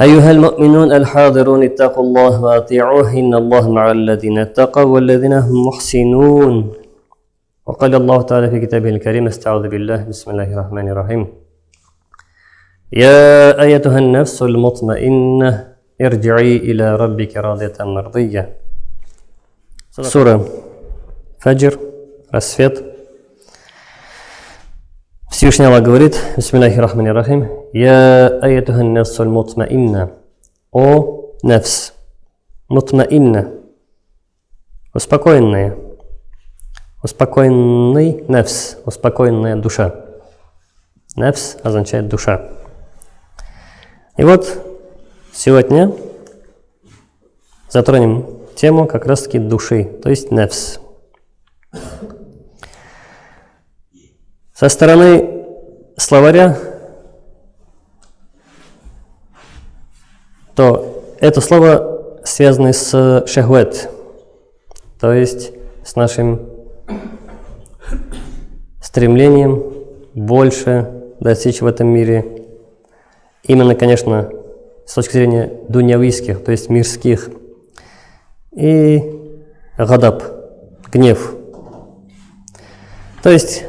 أيها المؤمنون الحاضرون اتقوا الله وأطيعوه إن الله مع الذين اتقوا والذين هم محسنون وقال الله تعالى في كتابه الكريم استعوذ بالله بسم الله الرحمن الرحيم يا أيتها النفس المطمئنة ارجعي إلى ربك راضية مرضية سورة فجر рассвет Всевышний Аллах говорит, Бисмиллахи Рахмани Рахим, Я аятухан нафсуль мутмаинна, о нафс, мутмаинна, успокоенная, успокоенный нафс, успокоенная душа. Нафс означает душа. И вот сегодня затронем тему как раз-таки души, то есть нафс. Со стороны словаря, то это слово связано с шахвет, то есть с нашим стремлением больше достичь в этом мире. Именно, конечно, с точки зрения дунявийских, то есть мирских. И гадаб, гнев. То есть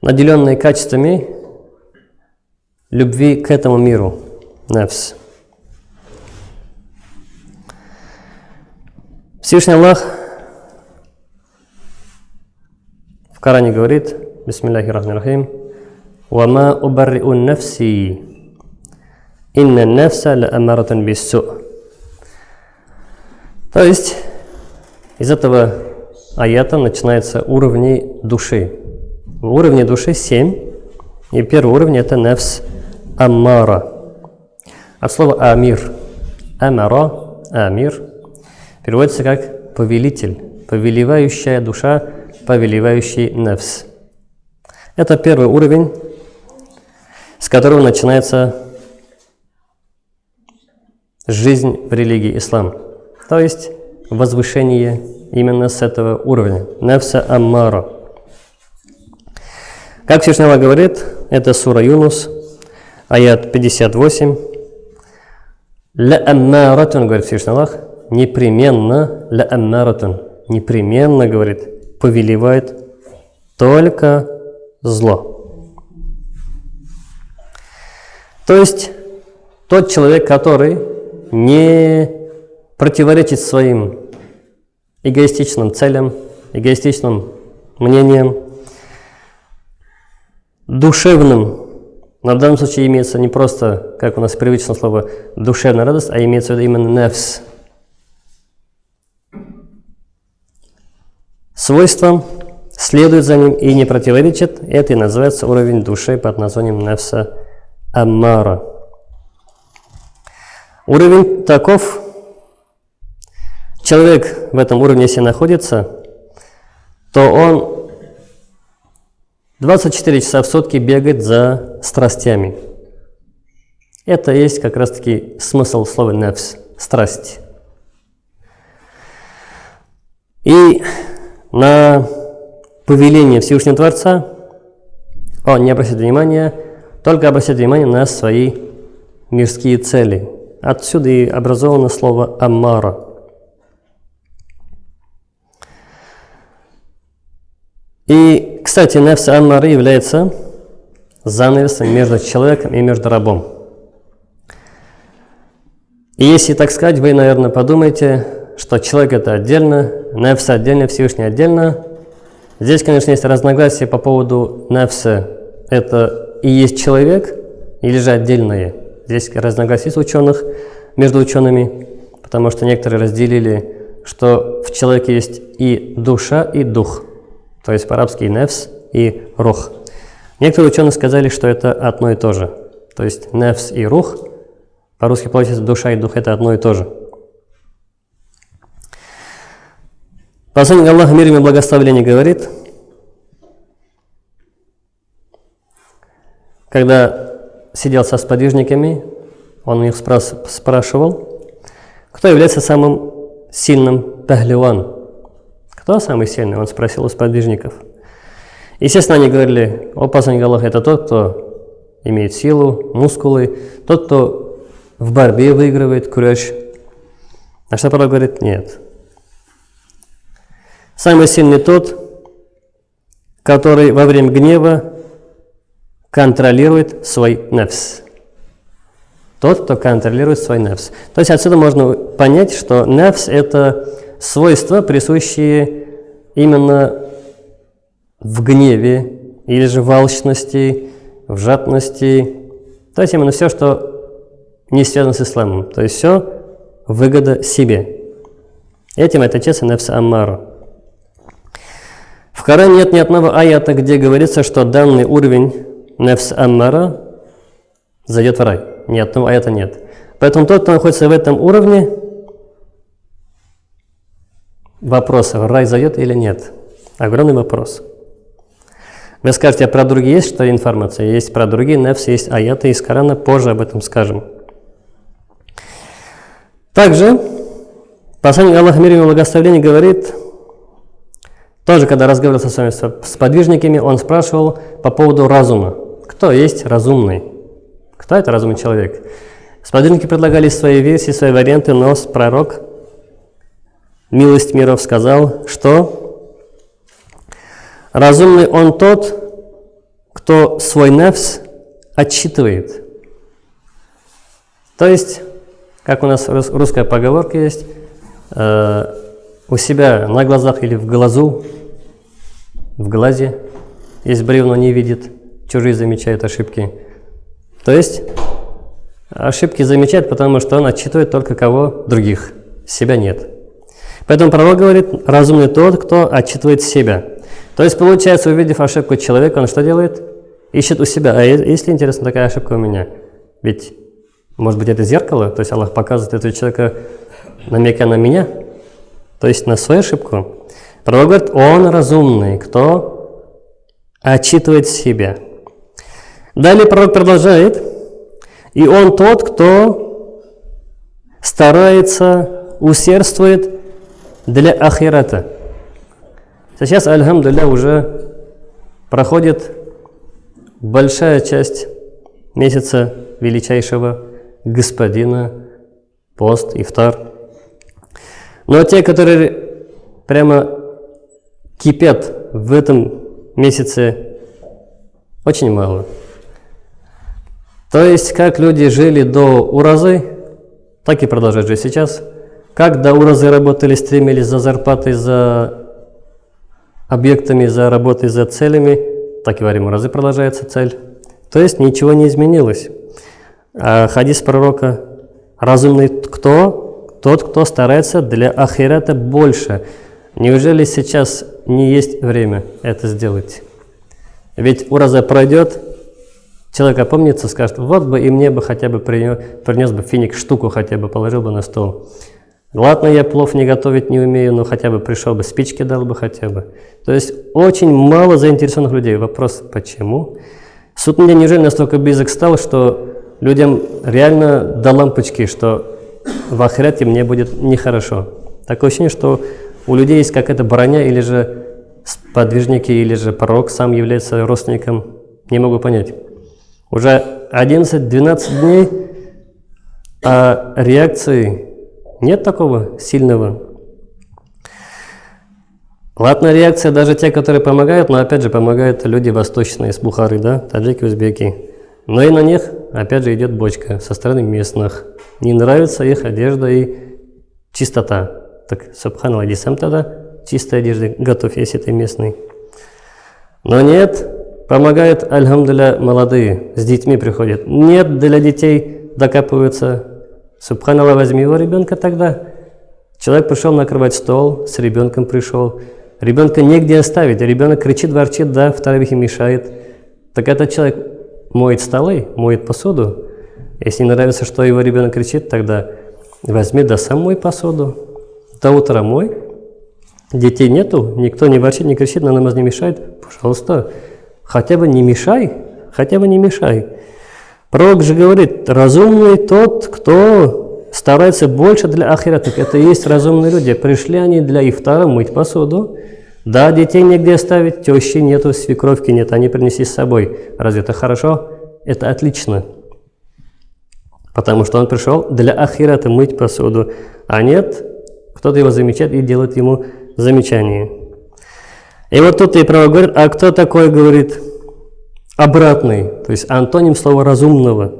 наделенные качествами любви к этому миру, нафс. Всевышний Аллах в Коране говорит, Бисмиллахи Рахмани Рахим, «Вама убарри'у нафси, инна нафса ла амаратан биссу». То есть, из этого аята начинаются уровни души. В уровне души семь. И первый уровень это нефс аммара. От слова амир. Амара, амир переводится как повелитель, повелевающая душа, повелевающий нефс. Это первый уровень, с которого начинается жизнь в религии ислам. То есть возвышение именно с этого уровня. Нефса аммара. Как Всевышний говорит, это сура Юнус, аят 58. Ля аммаратун, говорит Всевышний Аллах, непременно, ля аммаратун, непременно, говорит, повелевает только зло. То есть тот человек, который не противоречит своим эгоистичным целям, эгоистичным мнениям, душевным, но в данном случае имеется не просто, как у нас привычное слово, душевная радость, а имеется в виду именно нефс. Свойством следует за ним и не противоречит, это и называется уровень души под названием нефса аммара. Уровень таков, человек в этом уровне, если находится, то он 24 часа в сутки бегает за страстями. Это есть как раз-таки смысл слова «нефс» – страсть. И на повеление Всевышнего Творца он не обращает внимания, только обращает внимание на свои мирские цели. Отсюда и образовано слово «аммара». И, кстати, нефс Аммары является занавесом между человеком и между рабом. И если так сказать, вы, наверное, подумаете, что человек это отдельно, нефс отдельно, Всевышний отдельно. Здесь, конечно, есть разногласия по поводу нефса. Это и есть человек, или же отдельное. Здесь разногласия с ученых, между учеными, потому что некоторые разделили, что в человеке есть и душа, и дух – то есть по-арабски нефс и рух. Некоторые ученые сказали, что это одно и то же. То есть нефс и рух, по-русски получается душа и дух, это одно и то же. Посланник Аллаха мир и благословение говорит, когда сидел со сподвижниками, он у них спрашивал, кто является самым сильным пахливан, кто самый сильный? Он спросил у сподвижников. Естественно, они говорили, о посланник Аллаха, это тот, кто имеет силу, мускулы, тот, кто в борьбе выигрывает, курящий. А что пророк говорит? Нет. Самый сильный тот, который во время гнева контролирует свой нефс. Тот, кто контролирует свой нефс. То есть отсюда можно понять, что нефс – это свойства, присущие именно в гневе, или же в алчности, в жадности. То есть именно все, что не связано с исламом. То есть все выгода себе. Этим отличается нефс Аммара. В Коране нет ни одного аята, где говорится, что данный уровень нефс Аммара зайдет в рай. Ни одного аята нет. Поэтому тот, кто находится в этом уровне, вопрос, в рай зайдет или нет. Огромный вопрос. Вы скажете, а про другие есть что информация? Есть про другие нефс, есть аяты из Корана, позже об этом скажем. Также посланник Аллаха мир ему благословение говорит, тоже когда разговаривал со своими сподвижниками, он спрашивал по поводу разума. Кто есть разумный? Кто это разумный человек? Сподвижники предлагали свои версии, свои варианты, но пророк, милость миров, сказал, что разумный он тот, кто свой нефс отчитывает. То есть как у нас русская поговорка есть, э, у себя на глазах или в глазу, в глазе есть бревно, не видит, чужие замечают ошибки. То есть ошибки замечает, потому что он отчитывает только кого? Других, себя нет. Поэтому пророк говорит, разумный тот, кто отчитывает себя. То есть, получается, увидев ошибку человека, он что делает? Ищет у себя. А если интересно, такая ошибка у меня? Ведь может быть, это зеркало, то есть Аллах показывает этого человека, намекая на меня, то есть на свою ошибку. Пророк говорит, он разумный, кто отчитывает себя. Далее пророк продолжает, и он тот, кто старается, усердствует для ахирата. Сейчас, альхамдулля, уже проходит большая часть месяца величайшего господина, пост, ифтар. Но те, которые прямо кипят в этом месяце, очень мало. То есть, как люди жили до уразы, так и продолжают жить сейчас. Как до уразы работали, стремились за зарплатой, за объектами, за работой, за целями, так и во время уразы продолжается цель. То есть, ничего не изменилось. А хадис пророка «Разумный кто? Тот, кто старается для ахирата больше». Неужели сейчас не есть время это сделать? Ведь ураза пройдет, человек опомнится, скажет, вот бы и мне бы хотя бы принес, принес бы финик штуку, хотя бы положил бы на стол. Ладно, я плов не готовить не умею, но хотя бы пришел бы, спички дал бы хотя бы. То есть очень мало заинтересованных людей. Вопрос, почему? Суд мне неужели настолько близок стал, что людям реально до лампочки, что в ахирате мне будет нехорошо. Такое ощущение, что у людей есть какая-то броня, или же подвижники, или же пророк сам является родственником. Не могу понять. Уже 11-12 дней, а реакции нет такого сильного. Ладно, реакция даже те, которые помогают, но опять же помогают люди восточные, из Бухары, да, таджики, узбеки. Но и на них, опять же, идет бочка со стороны местных. Не нравится их одежда и чистота. Так, иди сам тогда чистой одежды готовь, если ты местный. Но нет, помогают, альхамдуля, молодые, с детьми приходят. Нет, для детей докапываются. Субханаллах, возьми его ребенка тогда. Человек пришел накрывать стол, с ребенком пришел. Ребенка негде оставить, ребенок кричит, ворчит, да, в таравихе мешает. Так этот человек моет столы, моет посуду. Если не нравится, что его ребенок кричит, тогда возьми да сам мой посуду. До утра мой. Детей нету, никто не ворчит, не кричит, на намаз не мешает. Пожалуйста, хотя бы не мешай, хотя бы не мешай. Пророк же говорит, разумный тот, кто старается больше для ахирата. Это и есть разумные люди. Пришли они для ифтара мыть посуду, да, детей негде оставить, тещи нету, свекровки нет, они принеси с собой. Разве это хорошо? Это отлично. Потому что он пришел для ахирата мыть посуду. А нет, кто-то его замечает и делает ему замечание. И вот тут и право говорит, а кто такой, говорит, обратный, то есть антоним слова разумного,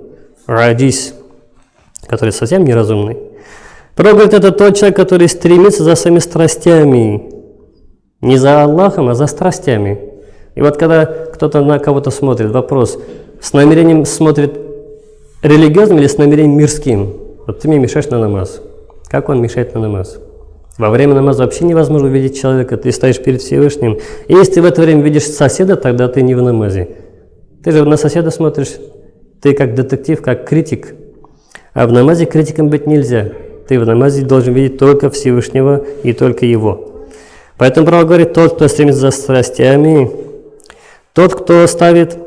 радис, который совсем неразумный. Говорит, это тот человек, который стремится за своими страстями, не за Аллахом, а за страстями. И вот когда кто-то на кого-то смотрит, вопрос, с намерением смотрит религиозным или с намерением мирским? Вот ты мне мешаешь на намаз. Как он мешает на намаз? Во время намаза вообще невозможно увидеть человека, ты стоишь перед Всевышним. И если ты в это время видишь соседа, тогда ты не в намазе. Ты же на соседа смотришь, ты как детектив, как критик. А в намазе критиком быть нельзя. Ты в намазе должен видеть только Всевышнего и только Его. Поэтому право говорит, тот, кто стремится за страстями, тот, кто ставит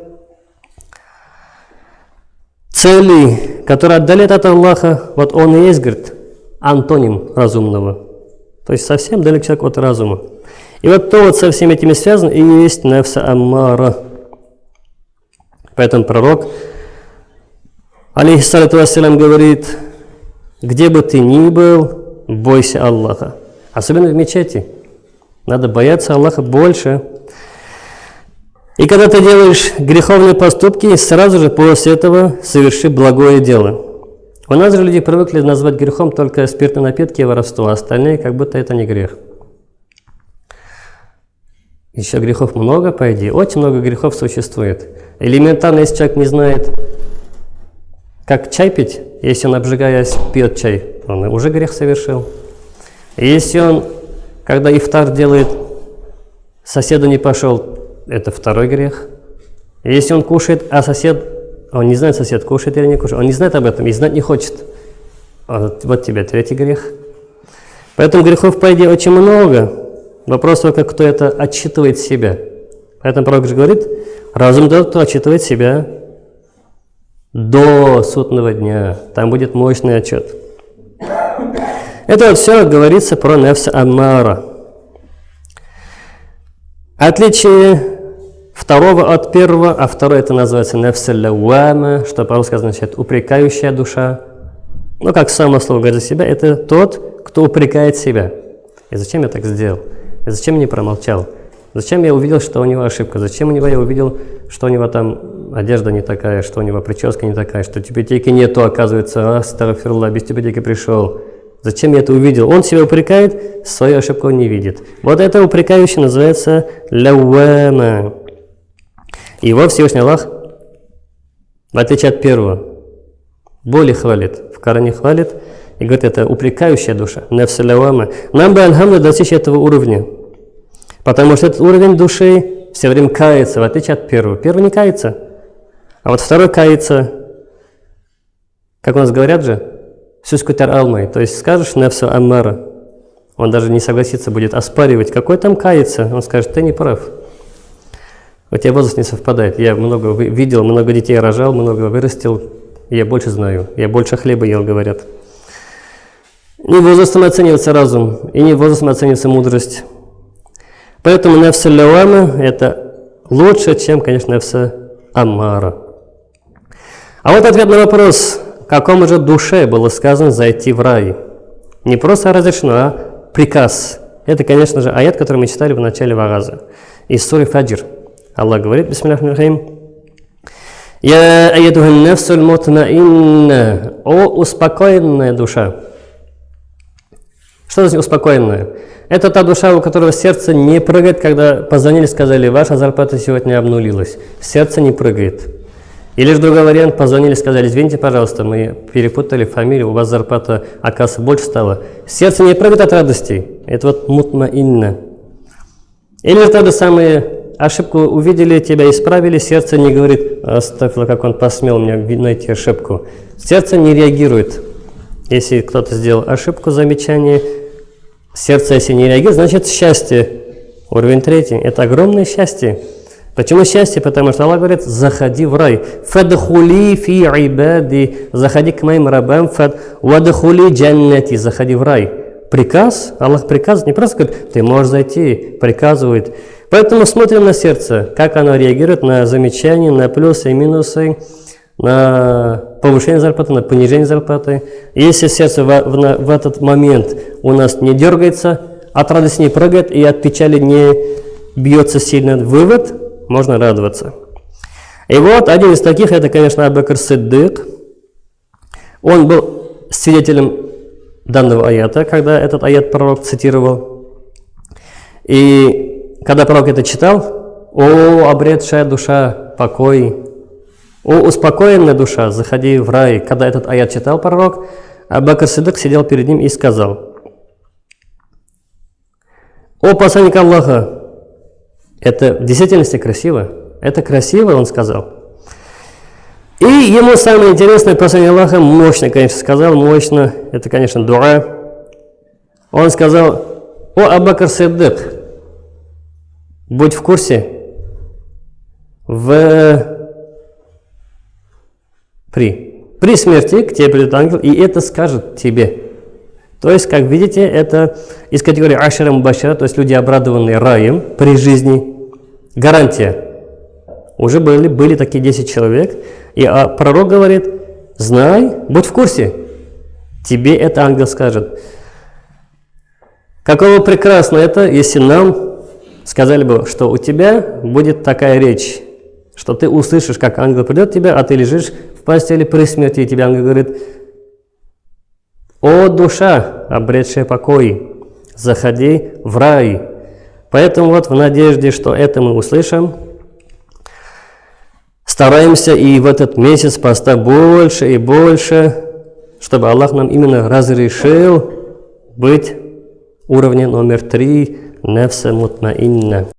цели, которые отдаляют от Аллаха, вот он и есть, говорит, антоним разумного. То есть совсем далек человек от разума. И вот то вот со всеми этими связано и есть нефса аммара. Поэтому пророк, алейхиссалату вассалям, говорит, где бы ты ни был, бойся Аллаха. Особенно в мечети. Надо бояться Аллаха больше. И когда ты делаешь греховные поступки, сразу же после этого соверши благое дело. У нас же люди привыкли назвать грехом только спиртные напитки и воровство, а остальные как будто это не грех. Еще грехов много, по идее. Очень много грехов существует. Элементарно, если человек не знает, как чай пить, если он, обжигаясь, пьет чай, он уже грех совершил. если он, когда ифтар делает, соседу не пошел, это второй грех. если он кушает, а сосед, он не знает, сосед кушает или не кушает, он не знает об этом и знать не хочет. Вот, вот тебе третий грех. Поэтому грехов, по идее, очень много. Вопрос только, кто это отчитывает себя. Поэтому же говорит, разум тот, кто отчитывает себя до судного дня. Там будет мощный отчет. Это вот все говорится про нефса Аммара. Отличие второго от первого, а второе это называется нефселлауама, что по-русски означает упрекающая душа. Ну, как само слово говорит за себя, это тот, кто упрекает себя. И зачем я так сделал? И зачем не промолчал? Зачем я увидел, что у него ошибка? Зачем у него я увидел, что у него там одежда не такая, что у него прическа не такая, что тибетейки нету, оказывается, а, старофирла, без тибетейки пришел. Зачем я это увидел? Он себя упрекает, свою ошибку он не видит. Вот это упрекающее называется лауама. Его Всевышний Аллах, в отличие от первого, более хвалит. В Коране хвалит и говорит, это упрекающая душа, нефсалявама. Нам бы, альхамду, достичь этого уровня. Потому что этот уровень души все время кается, в отличие от первого. Первый не кается, а вот второй кается, как у нас говорят же, сюскутер алмай, то есть скажешь нефсу аммара, он даже не согласится, будет оспаривать, какой там кается, он скажет, ты не прав. У тебя возраст не совпадает. Я много видел, много детей рожал, много вырастил. Я больше знаю. Я больше хлеба ел, говорят. Не возрастом оценивается разум, и не возрастом оценивается мудрость. Поэтому нефса лауама – это лучше, чем, конечно, нефса амара. А вот ответ на вопрос, какому же душе было сказано зайти в рай. Не просто разрешено, а приказ. Это, конечно же, аят, который мы читали в начале вараза. Из суры Фаджр. Аллах говорит, бисмиллахим Я аядухан нафсуль мутмаинна, о успокоенная душа. Что значит успокоенная? Это та душа, у которого сердце не прыгает, когда позвонили, сказали, ваша зарплата сегодня обнулилась. Сердце не прыгает. Или же другой вариант, позвонили, сказали, извините, пожалуйста, мы перепутали фамилию, у вас зарплата, оказывается, больше стала. Сердце не прыгает от радости. Это вот мутма инна. Или же то же самое ошибку увидели, тебя исправили, сердце не говорит, оставило, как он посмел мне найти ошибку. Сердце не реагирует. Если кто-то сделал ошибку, замечание, сердце, если не реагирует, значит счастье. Уровень третий. Это огромное счастье. Почему счастье? Потому что Аллах говорит, заходи в рай. Фадхули фи ибади. Заходи к моим рабам. Фад вадхули джаннати. Заходи в рай. Приказ, Аллах приказывает, не просто говорит, ты можешь зайти, приказывает. Поэтому смотрим на сердце, как оно реагирует на замечания, на плюсы и минусы, на повышение зарплаты, на понижение зарплаты. Если сердце в, в, в этот момент у нас не дергается, от радости не прыгает и от печали не бьется сильно вывод, можно радоваться. И вот один из таких, это, конечно, Абакр Сиддык. Он был свидетелем данного аята, когда этот аят пророк цитировал. И когда пророк это читал, «О, обретшая душа, покой! О, успокоенная душа, заходи в рай!» Когда этот аят читал пророк, Абакр Сиддык сидел перед ним и сказал, «О, посланник Аллаха, это в действительности красиво. Это красиво, он сказал. И ему самое интересное послание Аллаха, мощно, конечно, сказал, мощно, это, конечно, дуа. Он сказал, о Абакар Сиддык, будь в курсе, в... при, при смерти к тебе придет ангел, и это скажет тебе. То есть, как видите, это из категории Ашера Мубашира, то есть люди, обрадованные раем при жизни, гарантия. Уже были, были такие 10 человек, и а, пророк говорит, знай, будь в курсе, тебе это ангел скажет. Каково прекрасно это, если нам сказали бы, что у тебя будет такая речь, что ты услышишь, как ангел придет к тебе, а ты лежишь постели при смерти, и тебе ангел говорит, «О, душа, обретшая покой, заходи в рай». Поэтому вот в надежде, что это мы услышим, стараемся и в этот месяц поста больше и больше, чтобы Аллах нам именно разрешил быть уровнем номер три нефса мутмаинна.